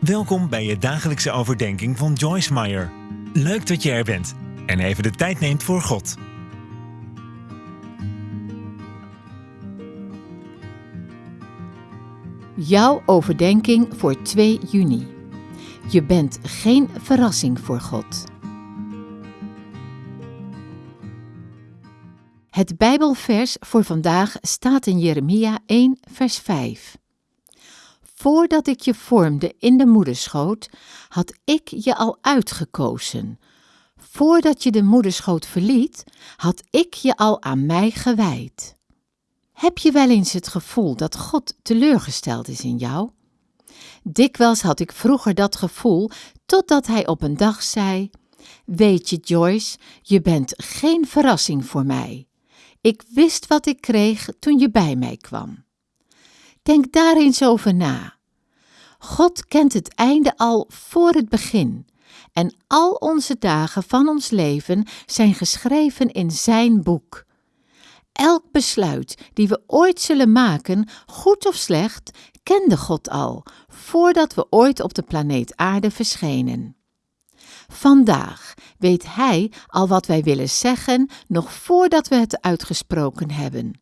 Welkom bij je dagelijkse overdenking van Joyce Meyer. Leuk dat je er bent en even de tijd neemt voor God. Jouw overdenking voor 2 juni. Je bent geen verrassing voor God. Het Bijbelvers voor vandaag staat in Jeremia 1, vers 5. Voordat ik je vormde in de moederschoot, had ik je al uitgekozen. Voordat je de moederschoot verliet, had ik je al aan mij gewijd. Heb je wel eens het gevoel dat God teleurgesteld is in jou? Dikwijls had ik vroeger dat gevoel, totdat hij op een dag zei: Weet je, Joyce, je bent geen verrassing voor mij. Ik wist wat ik kreeg toen je bij mij kwam. Denk daar eens over na. God kent het einde al voor het begin. En al onze dagen van ons leven zijn geschreven in Zijn boek. Elk besluit die we ooit zullen maken, goed of slecht, kende God al, voordat we ooit op de planeet Aarde verschenen. Vandaag weet Hij al wat wij willen zeggen, nog voordat we het uitgesproken hebben.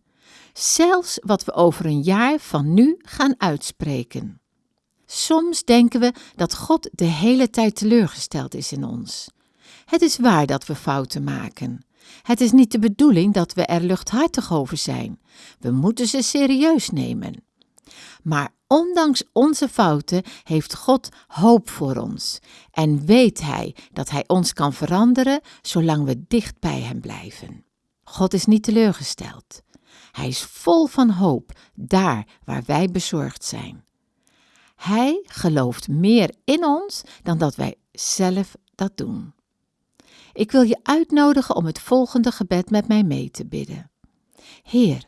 Zelfs wat we over een jaar van nu gaan uitspreken. Soms denken we dat God de hele tijd teleurgesteld is in ons. Het is waar dat we fouten maken. Het is niet de bedoeling dat we er luchthartig over zijn. We moeten ze serieus nemen. Maar ondanks onze fouten heeft God hoop voor ons en weet Hij dat Hij ons kan veranderen zolang we dicht bij Hem blijven. God is niet teleurgesteld. Hij is vol van hoop daar waar wij bezorgd zijn. Hij gelooft meer in ons dan dat wij zelf dat doen. Ik wil je uitnodigen om het volgende gebed met mij mee te bidden. Heer,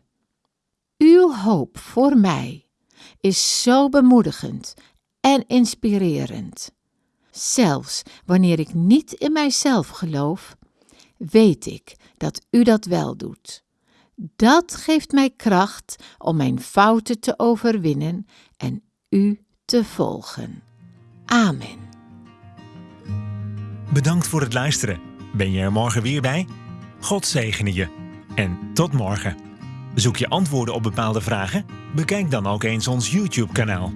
uw hoop voor mij is zo bemoedigend en inspirerend. Zelfs wanneer ik niet in mijzelf geloof, weet ik dat u dat wel doet. Dat geeft mij kracht om mijn fouten te overwinnen en u te volgen. Amen. Bedankt voor het luisteren. Ben je er morgen weer bij? God zegene je. En tot morgen. Zoek je antwoorden op bepaalde vragen? Bekijk dan ook eens ons YouTube-kanaal.